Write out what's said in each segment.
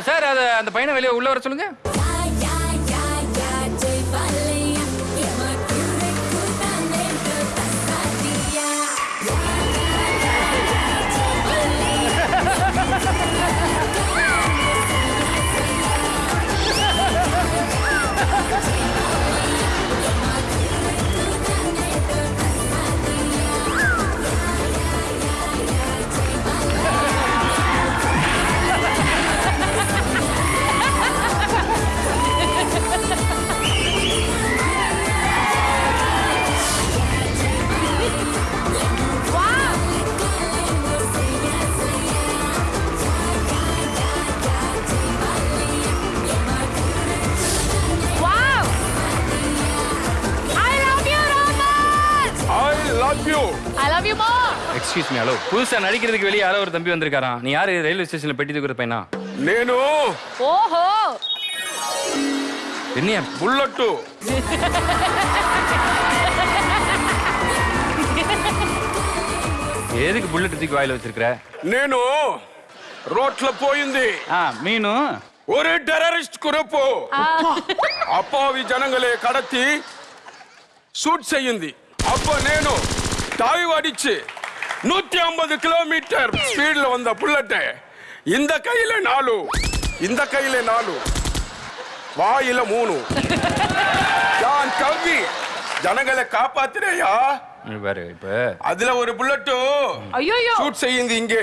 Sir அதை அந்த பையனை வெளியே உள்ள வர சொல்லுங்க. எக்ஸ்கியூஸ் மீ ஹலோ புதுசா நடிக்கிறதுக்கு வெளியே யாரோ ஒரு தம்பி வந்திருக்காராம் நீ யாரு ரயில்வே ஸ்டேஷன்ல பெட்டி தூக்குற பையனா నేను ஓஹோ என்னையா బుల్లట్టు எதுக்கு புல்லட் தூக்கி வாயில வச்சிருக்கிற నేను రోడ్ల పోయింది ஆ மீனு ஒரு டெரரிஸ்ட் குரூப்பு అప్పావి జనంగలే కడతి షూట్ చెయ్యింది అప్ప నేను டாய்வு அடிச்சு நூத்தி ஐம்பது கிலோமீட்டர் ஸ்பீட்ல வந்த புல்லட் இந்த கையில நாலு. இந்த கையில நாலு. வாயில மூணு. நான் கவ்வி ஜனங்களை காப்பாத்துறேயா? அதுல ஒரு புல்லட்டு ஐயோ ஷூட் செய்யுது இங்கே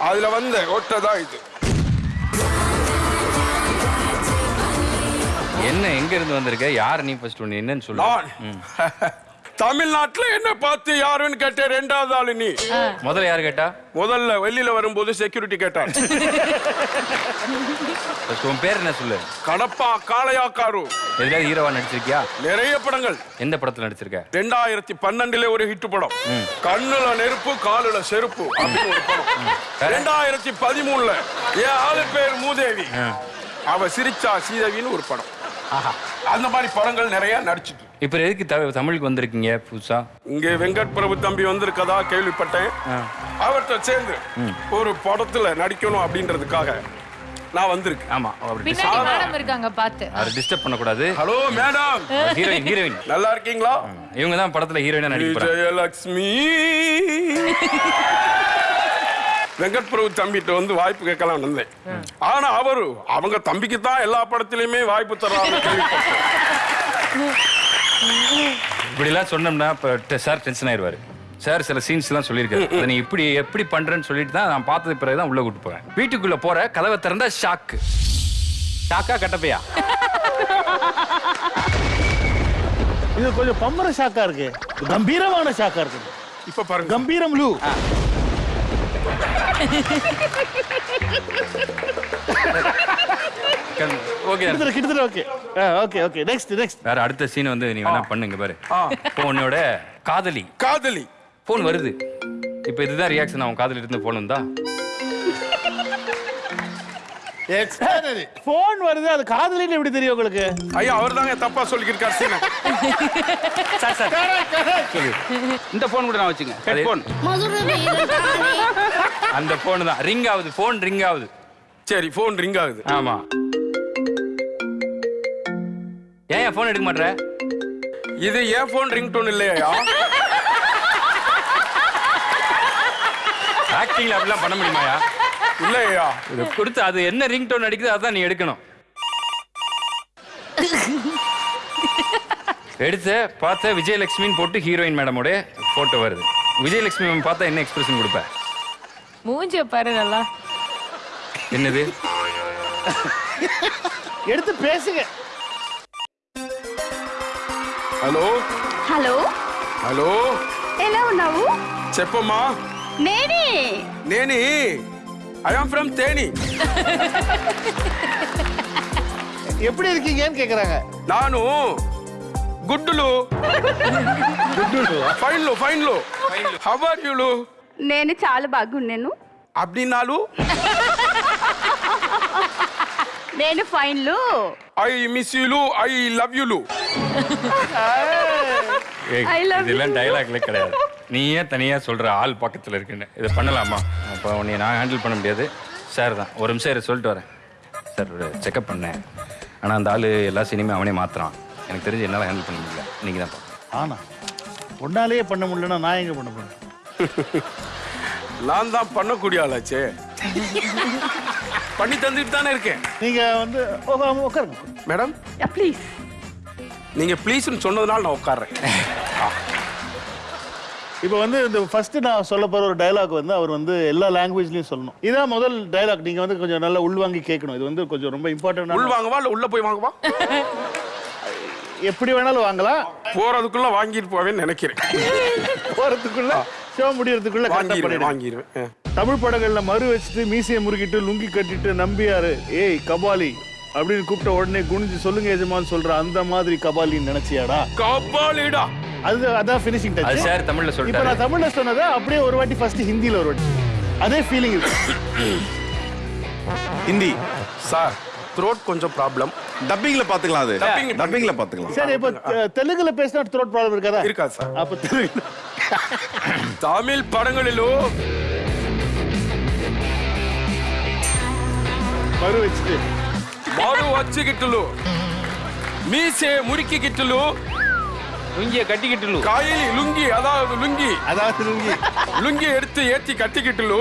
அதுல வந்த ஒட்டதான் இது. என்ன எங்க இருந்து வந்திருக்க? யார் நீ ஃபர்ஸ்ட் ஒன்னு என்னன்னு சொல்லு. தமிழ்நாட்டுல என்ன பார்த்து யாருன்னு கேட்டேன் ரெண்டாவது ஆளு நீ. முதல்ல யார் கேட்டா? முதல்ல வெளியில வரும்போது செக்யூரிட்டி கேட்டான். உன் பேர் என்ன சொல்லு? கடப்பா காளையாக்காரு. எதுலாவது ஹீரோவா நடிச்சிருக்கியா? நிறைய படங்கள். எந்த படத்துல நடிச்சிருக்க? ரெண்டாயிரத்தி பன்னெண்டுல ஒரு ஹிட் படம். கண்ணுல நெருப்பு காலுல செருப்பு அப்படின்னு ஒரு படம். ரெண்டாயிரத்தி பதிமூணுல என் ஆளு பேர் மூதேவி. அவ சிரிச்சா சீதேவின்னு ஒரு படம். அந்த மாதிரி படங்கள் நிறைய நடிச்சிட்டு இப்ப எதுக்கு தமிழுக்கு வந்திருக்கீங்க புதுசா? இங்க வெங்கட் பிரபு தம்பி வந்திருக்கதா கேள்விப்பட்டேன். அவர்கிட்ட சேர்ந்து ஒரு படத்துல நடிக்கணும் அப்படின்றதுக்காக நான் வந்திருக்கேன். ஆமா அவர் இருக்காங்க பாத்து அவர் டிஸ்டர்ப் பண்ணக்கூடாது. ஹலோ மேடம் ஹீரோயின் ஹீரோயின் நல்லா இருக்கீங்களா? இவங்க தான் படத்துல ஹீரோயினா நடிக்க போறாங்க. விஜயலட்சுமி. வெங்கட் பிரபு தம்பிட்ட வந்து வாய்ப்பு கேட்கலாம் வந்தேன். ஆனா அவரு அவங்க தம்பிக்கு தான் எல்லா படத்திலயுமே வாய்ப்பு தர்றாங்க கேள்விப்பட்டேன் இப்படி எல்லாம் சொன்னோம்னா இப்ப சார் டென்ஷன் ஆயிருவாரு. சார் சில சீன்ஸ் எல்லாம் சொல்லியிருக்காரு. அதை நீ இப்படி எப்படி பண்றேன்னு சொல்லிட்டு தான் நான் பார்த்தது பிறகு தான் உள்ள கூட்டு போறேன். வீட்டுக்குள்ள போற கதவை திறந்தா ஷாக்கு ஷாக்கா கட்டப்பையா? இது கொஞ்சம் பம்பர ஷாக்கா இருக்கு. கம்பீரமான ஷாக்கா இருக்கு. இப்ப பாருங்க. கம்பீரம் லூ. ஓகே கிட்டத்தட்ட okay okay okay next next வேற அடுத்த சீன் வந்து நீ வேணா பண்ணுங்க பாரு. உன்னோட காதலி. காதலி. போன் வருது. இப்போ இதுதான் ரியாக்ஷன் அவன் காதலி இருந்து போன் வருது அது காதலின்னு எப்படி தெரியும் உங்களுக்கு? ஐயா அவர் தாங்க தப்பா சொல்லியிருக்காரு சீன சார் இந்த போன் கூட நான் வச்சுங்க ஹெட்போன் அந்த போன் தான். ரிங் ஆகுது போன் ரிங் ஆகுது. சரி போன் ரிங் ஆகுது. ஆமா. ஏன் போன் எடுக்க மாட்ற? இது ஏன் போன் ரிங் டோன் இல்லையா ஆக்டிங்ல அப்படிலாம் பண்ண முடியுமாயா? இல்லையா? இது கொடுத்து அது என்ன ரிங் டோன் அடிக்குது அதான் நீ எடுக்கணும். எடுத்த பார்த்த விஜயலட்சுமின்னு போட்டு ஹீரோயின் மேடமோட போட்டோ வருது. விஜயலட்சுமி மேம் பார்த்தா என்ன எக்ஸ்பிரஷன் கொடுப்ப? மூஞ்சிய பாரு நல்லா. என்னது? எடுத்து பேசுங்க. హలో హలో హలో ఎలా ఉన్నావు చెప్పమ్మా నేనే నేని ఐఎమ్ ఫ్రమ్ తేని எப்படி இருக்கீங்கன்னு கேக்குறாங்க ನಾನು గుడ్డులు ఫైన్లు ఫైన్లు హవర్ యూలు నేను చాలా బాగున్నాను అబ్డినాలు నేను ఫైన్లు ఐ మిస్ యూలు ఐ లవ్ యూలు ஏய், I love இதெல்லாம். டயலாக்ல கிடையாது. நீ ஏன் தனியா சொல்ற ஆள் பக்கத்துல இருக்குன்னு. இதை பண்ணலாமா? அப்போ உன்னை நான் ஹேண்டில் பண்ண முடியாது. சார் தான். ஒரு நிமிஷம் இரு, சொல்லிட்டு வரேன். சார் ஒரு செக்அப் பண்ணேன். ஆனால் அந்த ஆள் எல்லா சினிமே அவனே மாத்துறான். எனக்கு தெரிஞ்சு என்னால் ஹேண்டில் பண்ண முடியல. நீங்கள் தான். ஆனா உன்னாலேயே பண்ண முடியலன்னா நான் எங்க பண்ண போறேன்? நான் தான் பண்ணக்கூடிய ஆளாச்சே. பண்ணி தந்துட்டு தானே இருக்கேன். நீங்க வந்து உட்காருங்க மேடம் ப்ளீஸ் நீங்க ப்ளீஸ்னு சொன்னதுனால நான் உட்கார்றேன். இப்போ வந்து இந்த ஃபர்ஸ்ட் நான் சொல்ல போற ஒரு டயலாக் வந்து அவர் வந்து எல்லா லாங்குவேஜ்லயும் சொல்லணும். இதான் முதல் டயலாக் நீங்க வந்து கொஞ்சம் நல்லா உள்வாங்கி கேட்கணும். இது வந்து கொஞ்சம் ரொம்ப இம்பார்ட்டன்ட் வாங்கவா இல்ல உள்ள போய் வாங்கவா? எப்படி வேணாலும் வாங்கலாம். போறதுக்குள்ள வாங்கிட்டு போவேன்னு நினைக்கிறேன். போறதுக்குள்ள ஷோ முடியறதுக்குள்ள கரெக்டா வாங்கிடுவேன். தமிழ் படங்கள்ல மறு வச்சுட்டு மீசையை முறுக்கிட்டு லுங்கி கட்டிட்டு நம்பியாரு. ஏய் கபாலி அப்படின்னு கூப்பிட்ட உடனே குனிஞ்சு சொல்லுங்க எஜமான்னு சொல்ற அந்த மாதிரி கபாலின்னு நினைச்சியாடா? கபாலிடா. அது அதான் ஃபினிஷிங் டச் சார் தமிழில் இப்போ சொல்லிட்டாரு நான் தமிழ்ல சொன்னதை அப்படியே ஒரு வாட்டி ஃபர்ஸ்ட் ஹிந்தில ஒரு வாட்டி. அதே ஃபீலிங் இருக்கு ஹிந்தி. சார் த்ரோட் கொஞ்சம் ப்ராப்ளம் டப்பிங்ல பாத்துக்கலாம் அது. Dubbing- டப்பிங்ல பாத்துக்கலாம். சரி இப்போ தெலுங்குல பேசினா த்ரோட் ப்ராப்ளம் இருக்காதா? இருக்கா சார். அப்ப தெலுங்கு. தமிழ் படங்களிலோ. மறு வச்சுட்டு. மாடு வச்சுக்கிட்டுலு மீசே முறுக்கிக்கிட்டுலு. லுங்கியை கட்டிக்கிட்டு காயில் லுங்கி அதாவது லுங்கி. அதாவது லுங்கி. லுங்கி எடுத்து ஏத்தி கட்டிக்கிட்டுலு.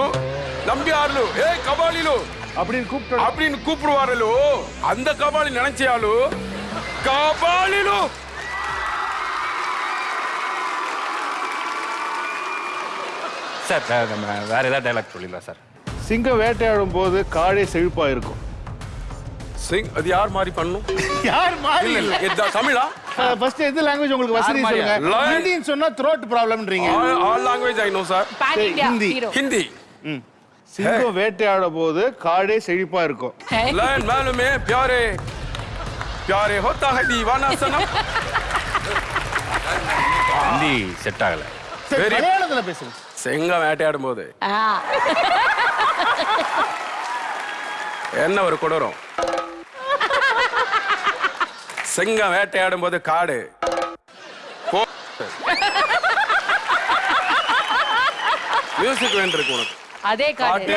நம்பியாருலு ஏ கபாலிலு. அப்படின்னு கூப்பிட்டு அப்படின்னு கூப்பிடுவாரலு. அந்த கபாலி நினைச்சியாலு கபாலிலு. சார் நம்ம வேற ஏதாவது டைலாக் சொல்லிடலாம் சார். சிங்கம் வேட்டையாடும் போது காடே செழிப்பா இருக்கும். சிங் அது யார் மாதிரி பண்ணணும்? யார் மாதிரி? இல்ல இல்ல தமிழா? ஃபர்ஸ்ட் எந்த லாங்குவேஜ் உங்களுக்கு வசதி சொல்லுங்க? ஹிந்தின்னு சொன்னா throat ப்ராப்ளம்ன்றீங்க all language I know sir Hindi. Hindi. சிங்கம் வேட்டையாட போது காடே செழிப்பா இருக்கும். லயன் மாலுமே பியாரே. பியாரே ஹோத்தா ஹை தீவானா ஹிந்தி செட் ஆகல. சரி மலையாளத்துல பேசுங்க. சிங்கம் வேட்டையாடும் போது என்ன ஒரு கொடரும்? சிங்கம் வேட்டையாடும் போது காடு. மியூசிக் வேண்டியிருக்கு உனக்கு. அதே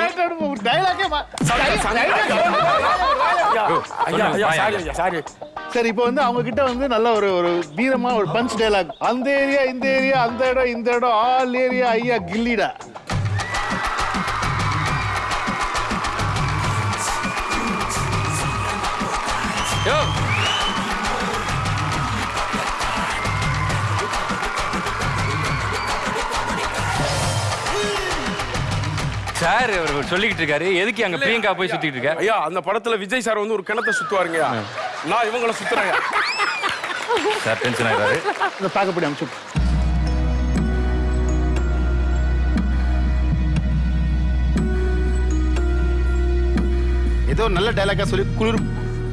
சரி இப்போ வந்து அவங்க கிட்ட வந்து நல்ல ஒரு ஒரு வீரமா ஒரு பஞ்ச் டைலாக் அந்த ஏரியா இந்த ஏரியா அந்த இடம் இந்த இடம் ஆல் ஏரியா ஐயா கில்லிடா. சார் அவர் சொல்லிக்கிட்டு இருக்காரு. எதுக்கு அங்க பிரியங்கா போய் சுத்திட்டு இருக்க? ஐயா அந்த படத்துல விஜய் சார் வந்து ஒரு கிணத்தை சுத்துவாருங்கய்யா. நான் இவங்கள சுத்துறேன் சார் டென்ஷன் ஆயிடுறாரு இந்த தாக்கப்படி அனுப்பிச்சு ஏதோ நல்ல டைலாக்கா சொல்லி குளிர்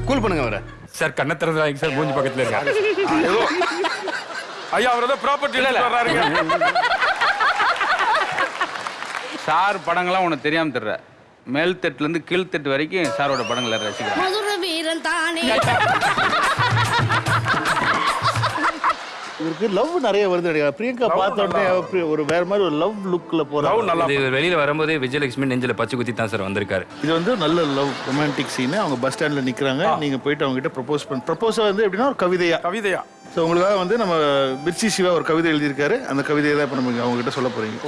கூல் பண்ணுங்க அவரை. சார் கண்ணை திறந்து சார் மூஞ்சி பக்கத்துல இருக்காரு ஏதோ ஐயா அவர் ஏதோ ப்ராப்பர்ட்டி வர்றாருங்க. சார் படங்கள்லாம் உனக்கு தெரியாம தர்ற. மேல் தட்டுல இருந்து கீழ் தட்டு வரைக்கும் சாரோட படங்களை ரசிக்கிறேன். மதுர வீரன் தானே. இவருக்கு லவ் நிறைய வருது நினைக்கிறேன். பிரியங்கா பார்த்த உடனே ஒரு வேற மாதிரி ஒரு லவ் லுக்ல லவ் போறாங்க நல்லா இது வெளியில வரும்போது விஜயலட்சுமி நெஞ்சில பச்சை குத்தி தான் சார் வந்திருக்காரு. இது வந்து நல்ல லவ் ரொமான்டிக் சீன் அவங்க பஸ் ஸ்டாண்ட்ல நிக்கிறாங்க. நீங்க போயிட்டு அவங்க கிட்ட ப்ரப்போஸ் பண்ண ப்ரப்போஸ் வந்து எப்படின்னா ஒரு கவிதையா. கவிதையா. ஸோ உங்களுக்காக வந்து நம்ம மிர்ச்சி சிவா ஒரு கவிதை எழுதியிருக்காரு. அந்த கவிதையை தான் இப்போ நம்ம அவங்க கிட்ட சொல்ல போறீங்க.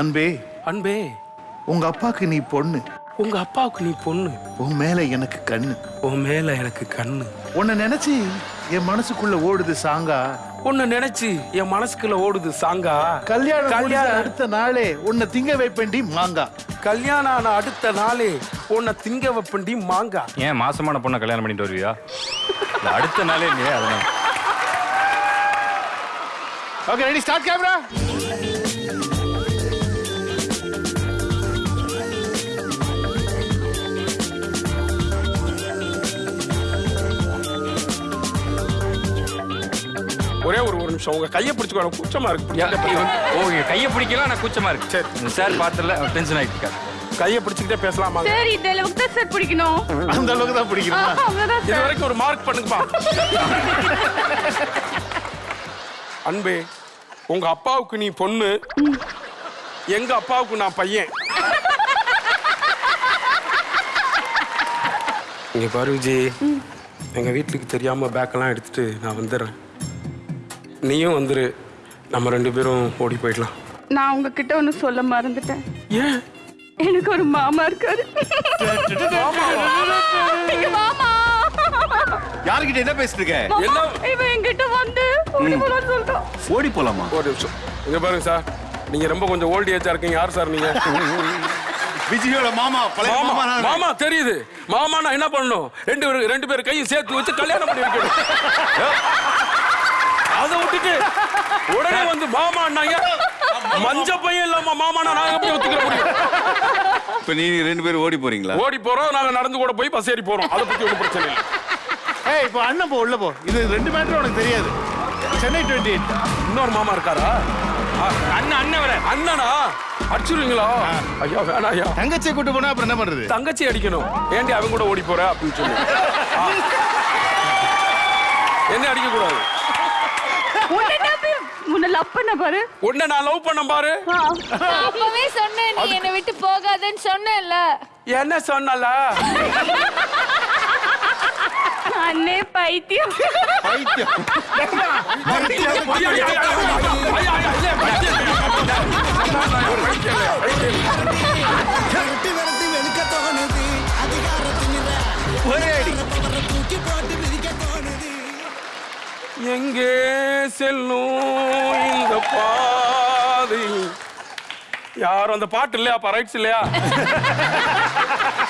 அன்பே அன்பே உங்க அப்பாக்கு நீ பொண்ணு. உங்க அப்பாவுக்கு நீ பொண்ணு. உன் மேல எனக்கு கண்ணு. உன் மேல எனக்கு கண்ணு. உன்னை நினைச்சு என் மனசுக்குள்ள ஓடுது சாங்கா? உன்னை நினைச்சு என் மனசுக்குள்ள ஓடுது சாங்கா? கல்யாணம் கல்யாணம். அடுத்த நாளே உன்னை திங்க வைப்பேன்டி மாங்கா. கல்யாணம் ஆன அடுத்த நாளே உன்னை திங்க வைப்பண்டி மாங்கா. ஏன் மாசமான பொண்ணை கல்யாணம் பண்ணிட்டு வருவியா? அடுத்த நாளே இல்லையா ஓகே ரெடி ஸ்டார்ட் கேமரா ஒரே ஒரு ஒரு நிமிஷம். உங்க கையை பிடிச்சுக்கோ கூச்சமா இருக்கு. யா, இவன்- ஓ இங்க கையை பிடிக்கலாம் நான் கூச்சமா இருக்கு. சரி. சார் பாத்துல டென்ஷன் ஆயிட்டு இருக்காரு கையை பிடிச்சுக்கிட்டே பேசலாமா? சார் இந்த அளவுக்கு தான் சார் பிடிக்கணும். அந்த அளவுக்கு தான் அவ்வளவுதான் இது வரைக்கும் ஒரு மார்க் பண்ணுங்கப்பா. அன்பே உங்க அப்பாவுக்கு நீ பொண்ணு. எங்க அப்பாவுக்கு நான் பையன். இங்க பாரு விஜய் எங்க வீட்டுக்கு தெரியாம பேக்கெல்லாம் எடுத்துட்டு நான் வந்துடுறேன். நீயும் வந்துரு. நம்ம ரெண்டு பேரும் ஓடி போயிடலாம். நான் உங்ககிட்ட ஒண்ணு சொல்ல மறந்துட்டேன். ஏன் எனக்கு ஒரு மாமா இருக்காரு. எங்க மாமா. யாருக்கிட்ட என்ன பேசிட்டு இருக்க? என்ன? இவன் என்கிட்ட வந்து ஓடி போலான்னு சொல்லிட்டான் ஓடி போலாமா? ஒரு நிமிஷம். இங்க பாருங்க சார். நீங்க ரொம்ப கொஞ்சம் ஓல்ட் ஏஜா இருக்கீங்க. யார் சார் நீங்க? விஜயோட மாமா பழைய மாமா மாமா நான். மாமா தெரியுது. மாமா நான் என்ன பண்ணணும்? ரெண்டு பேரும் ரெண்டு பேரும் கையும் சேர்த்து வச்சு கல்யாணம் பண்ணி வைக்கணும். அதை விட்டுட்டு உடனே வந்து மாமா மஞ்ச பையன் இல்லாம மாமா நான் எப்படி ஒத்துக்கிற முடியும்? இப்ப நீ ரெண்டு பேரும் ஓடி போறீங்களா? ஓடி போறோம் நாங்க நடந்து கூட போய் பஸ் ஏறி போறோம். அதை பத்தி ஒன்றும் பிரச்சனை இல்லை. ஏய் இப்போ அண்ணன் போ உள்ள போ. இது ரெண்டு மேட்டர் உனக்கு தெரியாது. Chennai twenty eight. இன்னொரு மாமா இருக்காரா? அண்ணன் அண்ணன் வர அண்ணனா? அடிச்சிருவீங்களா? ஐயா வேணாம் ஐயா. தங்கச்சியை கூட்டு போனா அப்புறம் என்ன பண்றது? தங்கச்சி அடிக்கணும். ஏண்டி அவன் கூட ஓடி போற அப்படின்னு சொல்லி. என்ன அடிக்க கூடாது லவ் பண்ண பாரு உன்னை நான் லவ் பண்ண பாரு அப்பவே சொன்னேன் நீ என்னை விட்டு போகாதன்னு சொன்னேன்ல என்ன சொன்னல அண்ணே பைத்தியம் பைத்தியம் விரட்டி எங்கே செல்லும் இந்த பாதை யாரும் அந்த பாட்டு இல்லையா? அப்ப ரைட்ஸ் இல்லையா?